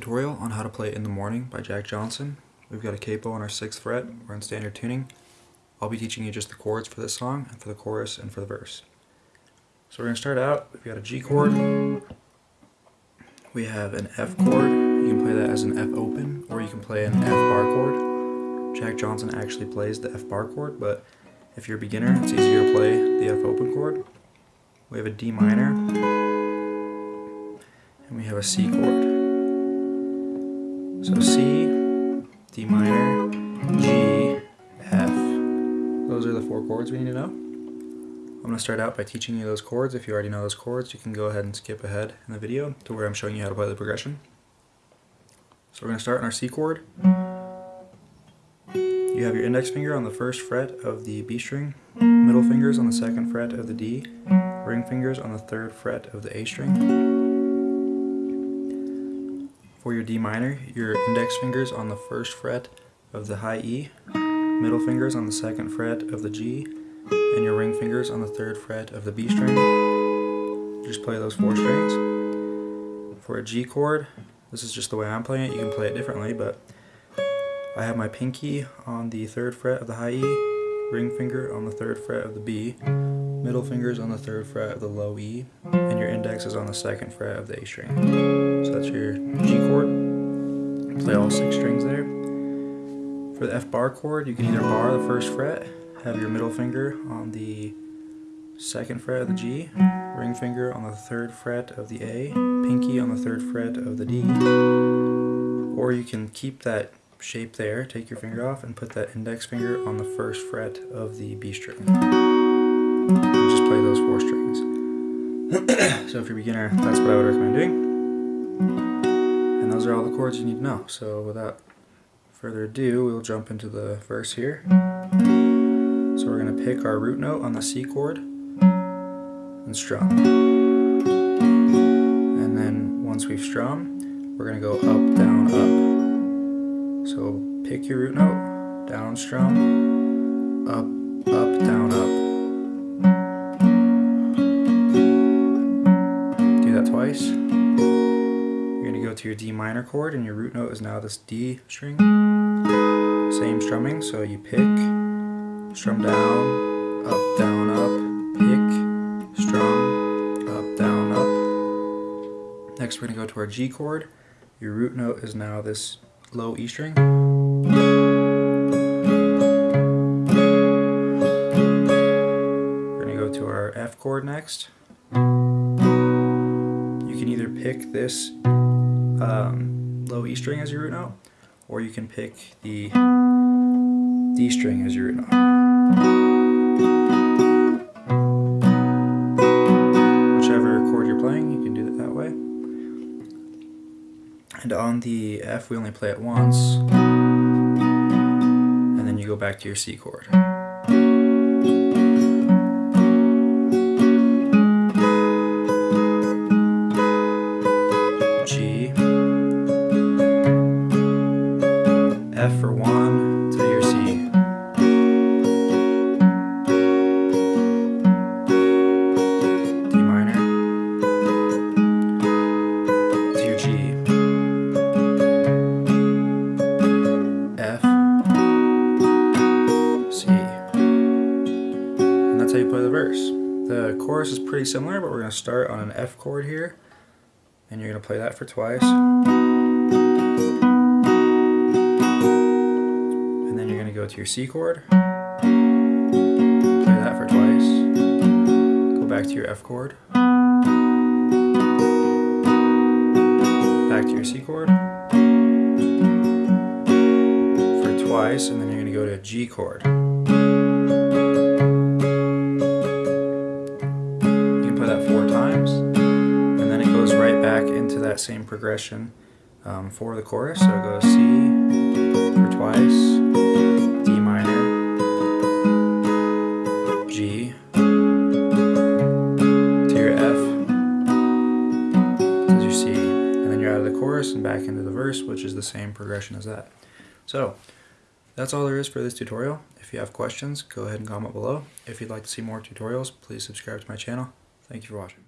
play In the Morning by Jack Johnson. We've got a capo on our 6th fret, we're in standard tuning. I'll be teaching you just the chords for this song, and for the chorus, and for the verse. So we're going to start out, we've got a G chord, we have an F chord, you can play that as an F open, or you can play an F bar chord. Jack Johnson actually plays the F bar chord, but if you're a beginner, it's easier to play the F open chord. We have a D minor, and we have a C chord. So C, D minor, G, F. Those are the four chords we need to know. I'm going to start out by teaching you those chords. If you already know those chords, you can go ahead and skip ahead in the video to where I'm showing you how to play the progression. So we're going to start on our C chord. You have your index finger on the first fret of the B string, middle fingers on the second fret of the D, ring fingers on the third fret of the A string. For your D minor, your index fingers on the first fret of the high E, middle fingers on the second fret of the G, and your ring fingers on the third fret of the B string. Just play those four strings. For a G chord, this is just the way I'm playing it. You can play it differently, but I have my pinky on the third fret of the high E, ring finger on the third fret of the B, middle finger is on the third fret of the low E, and your index is on the second fret of the A string. So that's your G chord. Play all six strings there. For the F bar chord, you can either bar the first fret, have your middle finger on the second fret of the G, ring finger on the third fret of the A, pinky on the third fret of the D, or you can keep that shape there, take your finger off, and put that index finger on the first fret of the B string play those four strings. so if you're a beginner, that's what I would recommend doing. And those are all the chords you need to know. So without further ado, we'll jump into the verse here. So we're going to pick our root note on the C chord and strum. And then once we've strummed, we're going to go up, down, up. So pick your root note, down strum, up, up, down, up. Twice. You're going to go to your D minor chord and your root note is now this D string. Same strumming, so you pick, strum down, up, down, up, pick, strum, up, down, up. Next we're going to go to our G chord. Your root note is now this low E string. We're going to go to our F chord next can either pick this um, low E string as your root note, or you can pick the D string as your root note. Whichever chord you're playing, you can do it that way. And on the F, we only play it once, and then you go back to your C chord. The chorus is pretty similar, but we're going to start on an F chord here. And you're going to play that for twice. And then you're going to go to your C chord, play that for twice, go back to your F chord, back to your C chord, for twice, and then you're going to go to a G chord. That same progression um, for the chorus. So goes C for twice, D minor, G to your F to your C, and then you're out of the chorus and back into the verse, which is the same progression as that. So that's all there is for this tutorial. If you have questions, go ahead and comment below. If you'd like to see more tutorials, please subscribe to my channel. Thank you for watching.